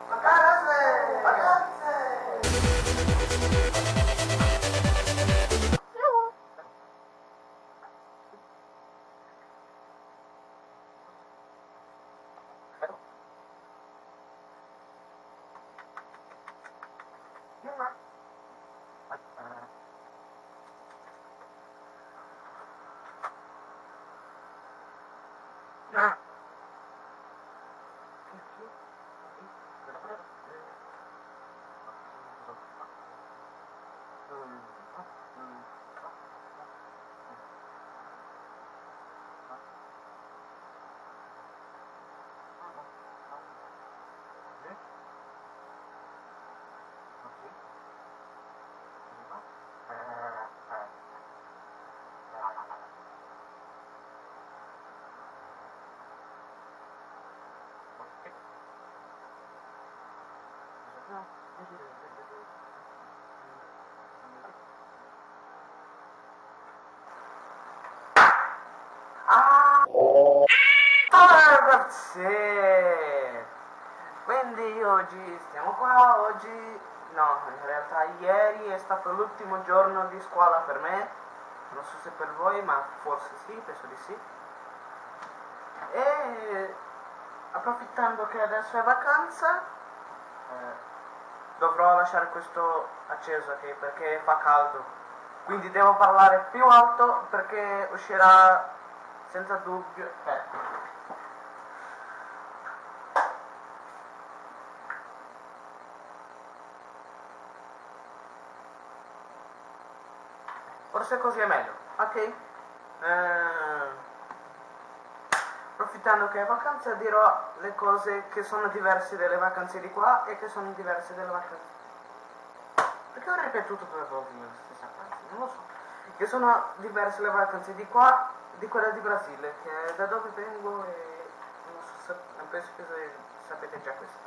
Vacanze! Vacanze! Ah, ragazzi! Quindi oggi stiamo qua, oggi no, in realtà ieri è stato l'ultimo giorno di scuola per me, non so se per voi, ma forse sì, penso di sì. E approfittando che adesso è vacanza, eh, dovrò lasciare questo acceso ok, perché fa caldo. Quindi devo parlare più alto perché uscirà senza dubbio. Eh. Forse così è meglio, ok? Eh, approfittando che è vacanza dirò le cose che sono diverse dalle vacanze di qua e che sono diverse dalle vacanze. Perché ho ripetuto due volte la stessa frase? Non lo so. Che sono diverse le vacanze di qua di quella di Brasile, che è da dove vengo e non so se, penso che sapete già questo.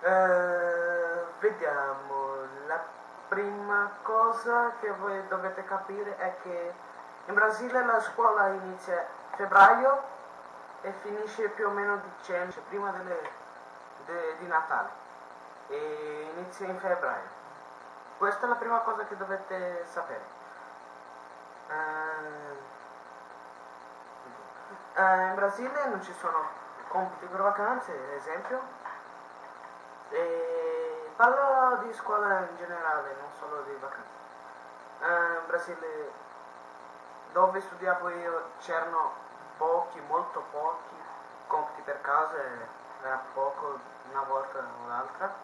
Eh, vediamo, la prima cosa che voi dovete capire è che in Brasile la scuola inizia febbraio e finisce più o meno dicembre, cioè prima delle, de, di Natale e inizia in febbraio. Questa è la prima cosa che dovete sapere. Uh, uh, in Brasile non ci sono compiti per vacanze, ad esempio. E parlo di scuola in generale, non solo di vacanze. Uh, in Brasile, dove studiavo io, c'erano pochi, molto pochi compiti per casa, era poco una volta o l'altra.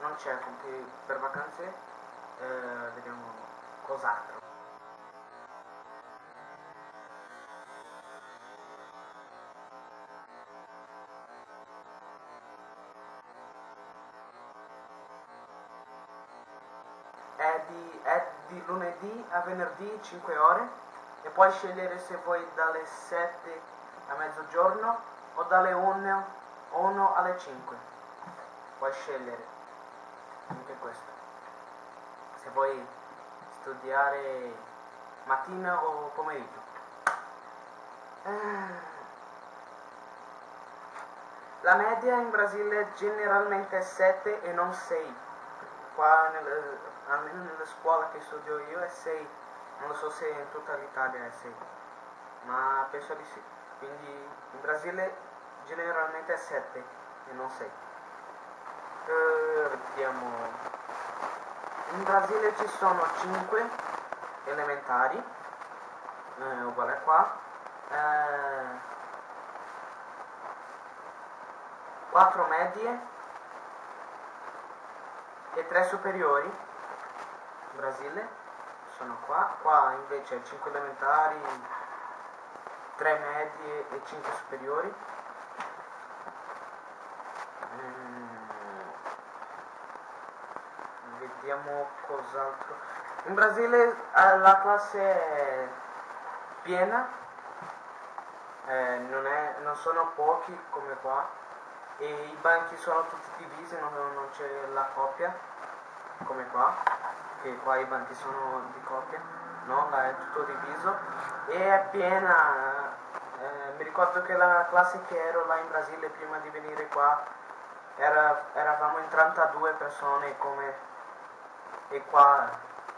Non c'è compiti per vacanze, eh, vediamo cos'altro. È di, è di lunedì a venerdì 5 ore e puoi scegliere se vuoi dalle 7 a mezzogiorno o dalle 1, 1 alle 5. Puoi scegliere anche questo. Se vuoi studiare mattina o pomeriggio. La media in Brasile generalmente è 7 e non 6. Qua nel, almeno nella scuola che studio io è 6 non so se in tutta l'Italia è 6, ma penso di sì. Quindi in Brasile generalmente è 7 e non 6. Uh, vediamo. In Brasile ci sono 5 elementari, eh, uguale a qua, eh, 4 medie e 3 superiori in Brasile sono qua, qua invece 5 elementari, 3 medie e 5 superiori. Mm. Vediamo cos'altro. In Brasile eh, la classe è piena, eh, non, è, non, sono pochi come qua e i banchi sono tutti divisi, non, non c'è la coppia come qua che qua i banchi sono di coppia, no? Là è tutto diviso e è piena. Eh, mi ricordo che la classe che ero là in Brasile prima di venire qua era, eravamo in 32 persone come e qua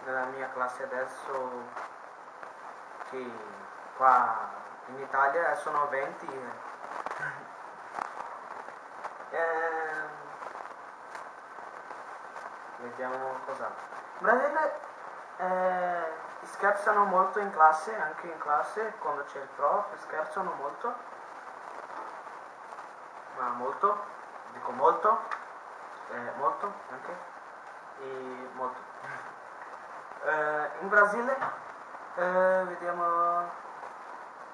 nella mia classe adesso che qua in Italia sono 20 vediamo cosa. Brasile eh, scherzano molto in classe anche in classe quando c'è il prof scherzano molto. Ma molto dico molto eh, molto anche e molto. Eh, in Brasile eh, vediamo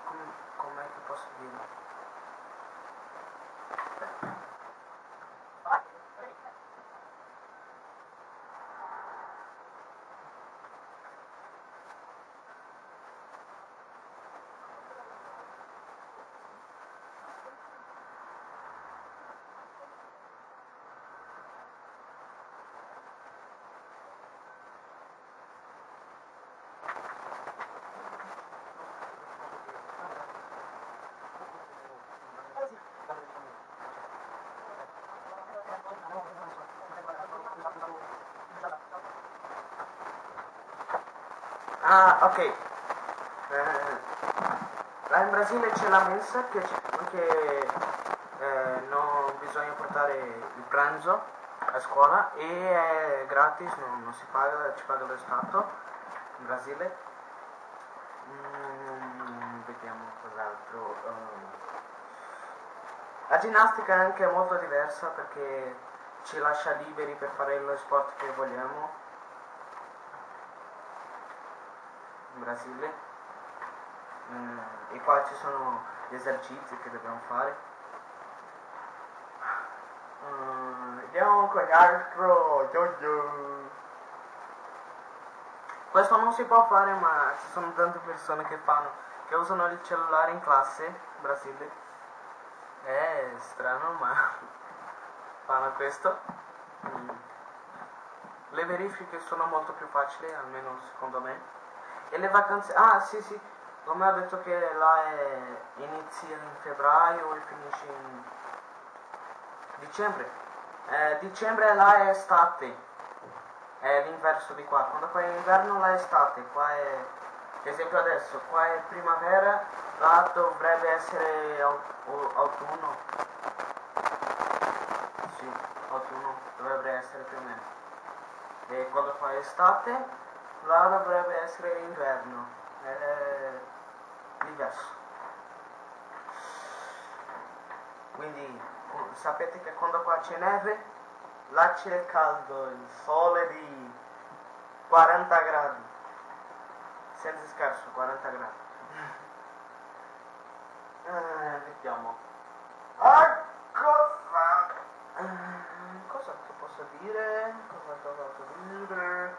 com- com'è che posso dire Ah, ok. Eh, là in Brasile c'è la mensa che, che eh, non bisogna portare il pranzo a scuola e è gratis, non, non si paga, ci paga lo Stato in Brasile. Mm, vediamo cos'altro. Uh, la ginnastica è anche molto diversa perché ci lascia liberi per fare lo sport che vogliamo in Brasile. Mm, e qua ci sono gli esercizi che dobbiamo fare. Mm, vediamo quell'altro questo non si può fare ma ci sono tante persone che fanno che usano il cellulare in classe Brasile. È strano ma fanno questo. Mm. le verifiche sono molto più facili almeno secondo me e le vacanze... Ah, sì, sì, come ho detto che là è... inizia in febbraio e finisce in dicembre. Eh, dicembre là è estate, è l'inverso di qua. Quando qua è inverno là è estate, qua è... Esempio adesso, qua è primavera, là dovrebbe essere autunno. Sì, autunno dovrebbe essere più o meno. E quando fa estate là dovrebbe essere inverno, è diverso. Quindi sapete che quando qua c'è neve, là c'è caldo, il sole di 40 gradi, senza scherzo 40 gradi. Eh, vediamo. Ah, cosa? Eh, cosa posso dire? Cosa posso dire?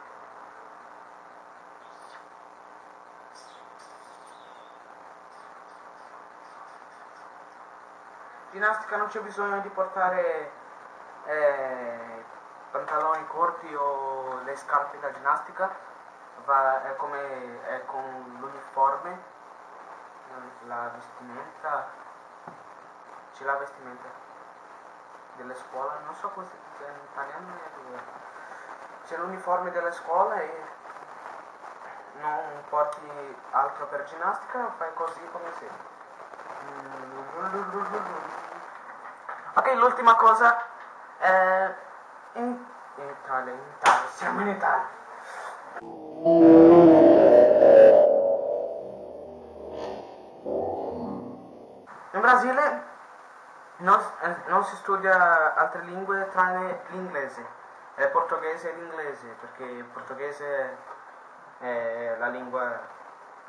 Ginnastica non c'è bisogno di portare eh, pantaloni corti o le scarpe da ginnastica, va, è come è con l'uniforme, eh, la vestimenta, c'è la vestimenta delle scuole, non so come si in italiano, c'è l'uniforme delle scuole e non porti altro per ginnastica, fai così come sei. Ok, l'ultima cosa. Eh, in, in Italia, in Italia, siamo in Italia. In Brasile non, eh, non si studia altre lingue tranne l'inglese, il portoghese e l'inglese, perché il portoghese è la lingua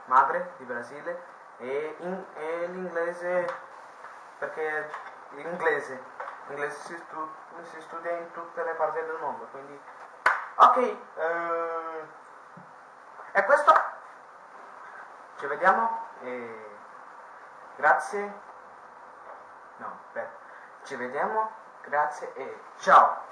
madre di Brasile e, e l'inglese perché l'inglese, l'inglese si, stu- si, studia in tutte le parti del mondo, quindi ok, eh, è questo, ci vediamo e grazie, no, beh, ci vediamo, grazie e ciao!